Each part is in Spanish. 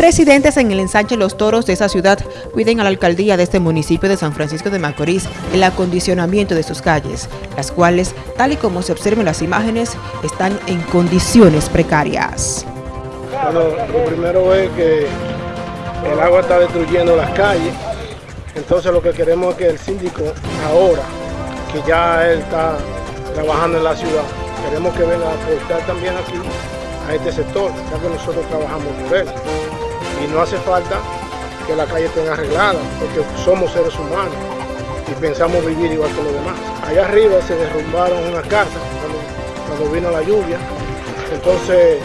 Residentes en el ensanche Los Toros de esa ciudad. Piden a la alcaldía de este municipio de San Francisco de Macorís el acondicionamiento de sus calles, las cuales, tal y como se observan las imágenes, están en condiciones precarias. Bueno, lo primero es que el agua está destruyendo las calles, entonces lo que queremos es que el síndico ahora, que ya él está trabajando en la ciudad, queremos que venga a aportar también aquí a este sector, ya que nosotros trabajamos por él y no hace falta que la calle esté arreglada, porque somos seres humanos y pensamos vivir igual que los demás. Allá arriba se derrumbaron unas casas cuando, vino la lluvia, entonces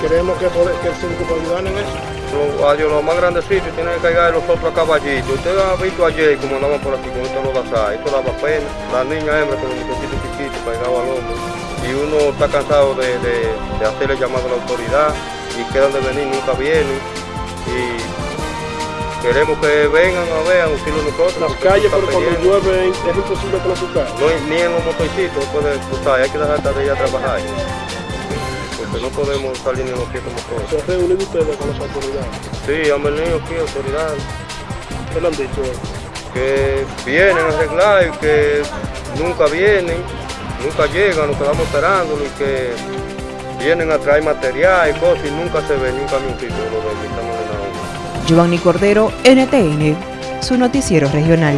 queremos que, que el síndico ayudar en eso. Los, los más grandecitos tienen que cargar los otros caballitos. Usted ha visto ayer como andaban por aquí con estos lodazales, esto daba pena. La niña hembra con los muchachitos chiquitos cargaba al hombre. Y uno está cansado de hacerle llamado a la autoridad y quedan de venir, nunca vienen y queremos que vengan a ver a auxilio nosotros. Las calles, pero cuando llueve es imposible transitar. No, ni en los motorcitos puede cruzar, hay que dejar de ir a trabajar. Porque no podemos salir ni en los pies como todos. ¿Se reúnen ustedes con las autoridades? Sí, han venido aquí autoridades. ¿Qué le han dicho? Que vienen a arreglar y que nunca vienen, nunca llegan, nos quedamos esperando y que vienen a traer material y cosas y nunca se ve ni un camioncito. Giovanni Cordero, NTN, su noticiero regional.